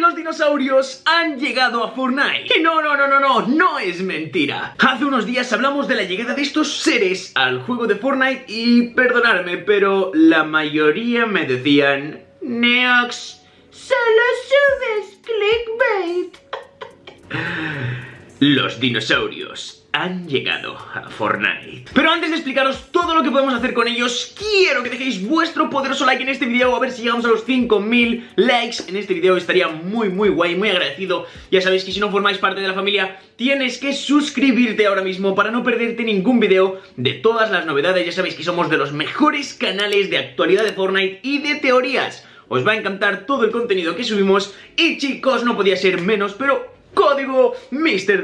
los dinosaurios han llegado a Fortnite. No, no, no, no, no, no es mentira. Hace unos días hablamos de la llegada de estos seres al juego de Fortnite y perdonadme, pero la mayoría me decían... Neox, solo subes clickbait. Los dinosaurios han llegado a Fortnite. Pero antes de explicaros todo lo que podemos hacer con ellos, quiero que dejéis vuestro poderoso like en este video, a ver si llegamos a los 5000 likes en este video, estaría muy muy guay, muy agradecido. Ya sabéis que si no formáis parte de la familia, tienes que suscribirte ahora mismo para no perderte ningún video de todas las novedades, ya sabéis que somos de los mejores canales de actualidad de Fortnite y de teorías. Os va a encantar todo el contenido que subimos y chicos, no podía ser menos, pero código Mr.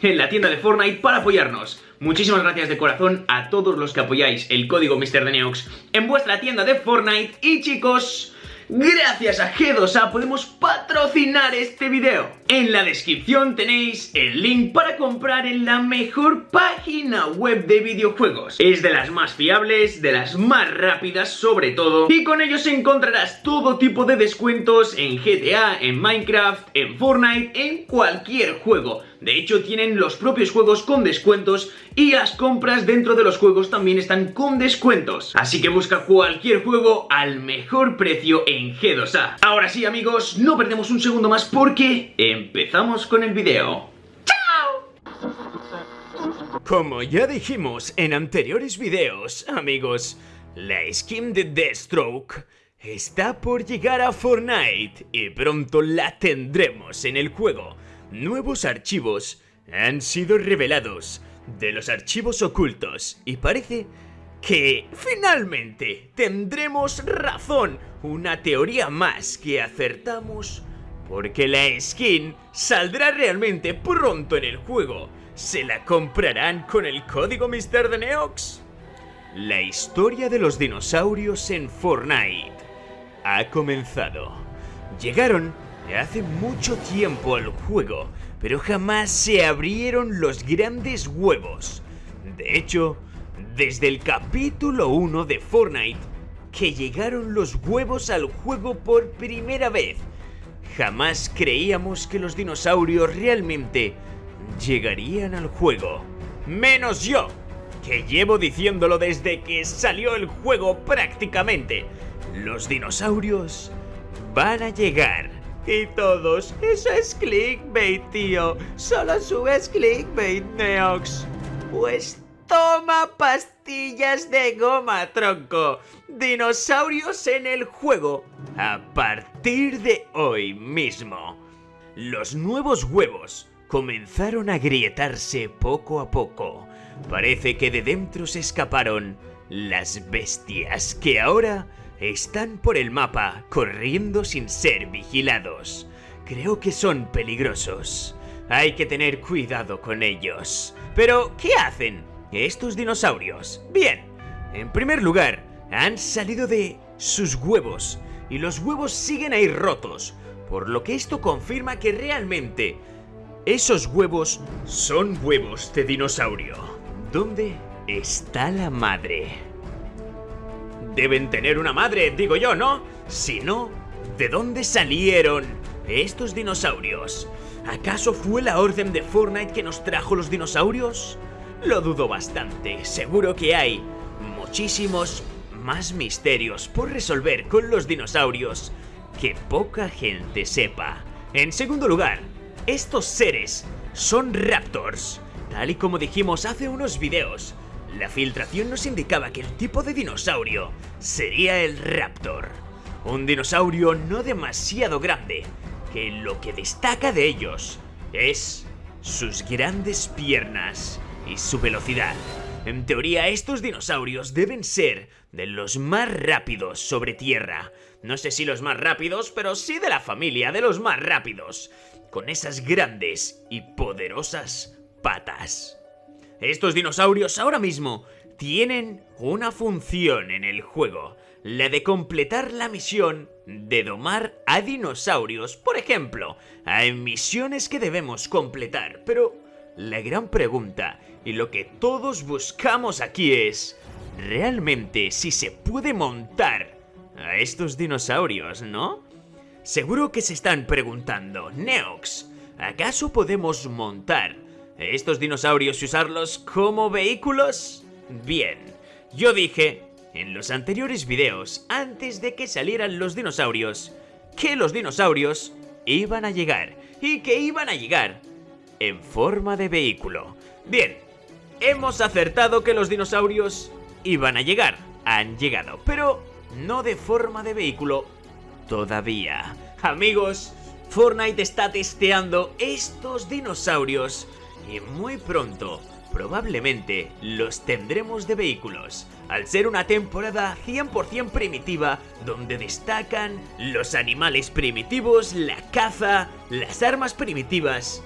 En la tienda de Fortnite para apoyarnos. Muchísimas gracias de corazón a todos los que apoyáis el código Mr. Neox en vuestra tienda de Fortnite y chicos... Gracias a G2A podemos patrocinar este video. En la descripción tenéis el link para comprar en la mejor página web de videojuegos. Es de las más fiables, de las más rápidas sobre todo, y con ellos encontrarás todo tipo de descuentos en GTA, en Minecraft, en Fortnite, en cualquier juego. De hecho, tienen los propios juegos con descuentos y las compras dentro de los juegos también están con descuentos. Así que busca cualquier juego al mejor precio en G2A. Ahora sí, amigos, no perdemos un segundo más porque empezamos con el video. Como ya dijimos en anteriores videos, amigos, la skin de Deathstroke está por llegar a Fortnite y pronto la tendremos en el juego nuevos archivos han sido revelados de los archivos ocultos y parece que finalmente tendremos razón, una teoría más que acertamos porque la skin saldrá realmente pronto en el juego. ¿Se la comprarán con el código Mr. de Neox? La historia de los dinosaurios en Fortnite ha comenzado. Llegaron hace mucho tiempo al juego, pero jamás se abrieron los grandes huevos. De hecho, desde el capítulo 1 de Fortnite, que llegaron los huevos al juego por primera vez, jamás creíamos que los dinosaurios realmente llegarían al juego. Menos yo, que llevo diciéndolo desde que salió el juego prácticamente. Los dinosaurios van a llegar. Y todos, eso es clickbait, tío. Solo subes clickbait, Neox. Pues toma pastillas de goma, tronco. Dinosaurios en el juego. A partir de hoy mismo. Los nuevos huevos comenzaron a grietarse poco a poco. Parece que de dentro se escaparon las bestias que ahora están por el mapa, corriendo sin ser vigilados. Creo que son peligrosos. Hay que tener cuidado con ellos. Pero, ¿qué hacen estos dinosaurios? Bien, en primer lugar, han salido de sus huevos y los huevos siguen ahí rotos, por lo que esto confirma que realmente esos huevos son huevos de dinosaurio. ¿Dónde está la madre? Deben tener una madre, digo yo, ¿no? Si no, ¿de dónde salieron estos dinosaurios? ¿Acaso fue la orden de Fortnite que nos trajo los dinosaurios? Lo dudo bastante, seguro que hay muchísimos más misterios por resolver con los dinosaurios que poca gente sepa. En segundo lugar, estos seres son raptors, tal y como dijimos hace unos videos. La filtración nos indicaba que el tipo de dinosaurio sería el Raptor. Un dinosaurio no demasiado grande, que lo que destaca de ellos es sus grandes piernas y su velocidad. En teoría, estos dinosaurios deben ser de los más rápidos sobre tierra. No sé si los más rápidos, pero sí de la familia de los más rápidos. Con esas grandes y poderosas patas. Estos dinosaurios ahora mismo tienen una función en el juego, la de completar la misión de domar a dinosaurios. Por ejemplo, hay misiones que debemos completar, pero la gran pregunta y lo que todos buscamos aquí es realmente si se puede montar a estos dinosaurios, ¿no? Seguro que se están preguntando, Neox, ¿acaso podemos montar estos dinosaurios y usarlos como vehículos? Bien, yo dije en los anteriores videos, antes de que salieran los dinosaurios, que los dinosaurios iban a llegar y que iban a llegar en forma de vehículo. Bien, hemos acertado que los dinosaurios iban a llegar, han llegado, pero no de forma de vehículo todavía. Amigos, Fortnite está testeando estos dinosaurios y muy pronto probablemente los tendremos de vehículos, al ser una temporada 100% primitiva donde destacan los animales primitivos, la caza, las armas primitivas.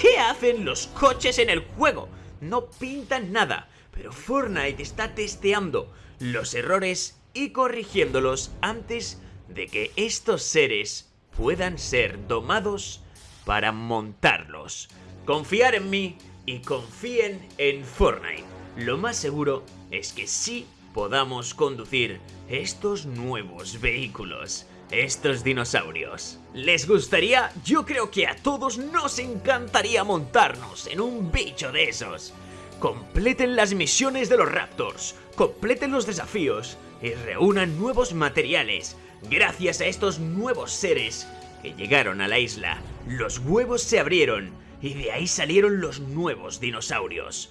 ¿Qué hacen los coches en el juego? No pintan nada, pero Fortnite está testeando los errores y corrigiéndolos antes de que estos seres puedan ser domados para montarlos. Confiar en mí y confíen en Fortnite. Lo más seguro es que sí podamos conducir estos nuevos vehículos, estos dinosaurios. ¿Les gustaría? Yo creo que a todos nos encantaría montarnos en un bicho de esos. Completen las misiones de los Raptors, completen los desafíos y reúnan nuevos materiales. Gracias a estos nuevos seres que llegaron a la isla, los huevos se abrieron y de ahí salieron los nuevos dinosaurios.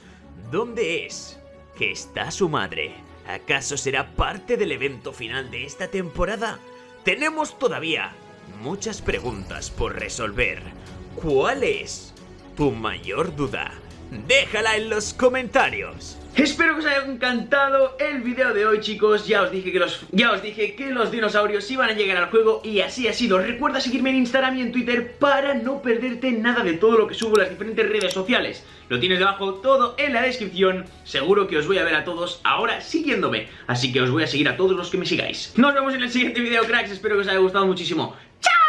¿Dónde es que está su madre? ¿Acaso será parte del evento final de esta temporada? Tenemos todavía muchas preguntas por resolver. ¿Cuál es tu mayor duda? Déjala en los comentarios. Espero que os haya encantado el video de hoy chicos. Ya os dije que los, ya os dije que los dinosaurios iban a llegar al juego y así ha sido. Recuerda seguirme en Instagram y en Twitter para no perderte nada de todo lo que subo en las diferentes redes sociales. Lo tienes debajo todo en la descripción. Seguro que os voy a ver a todos ahora siguiéndome. Así que os voy a seguir a todos los que me sigáis. Nos vemos en el siguiente video cracks, espero que os haya gustado muchísimo. ¡Chao!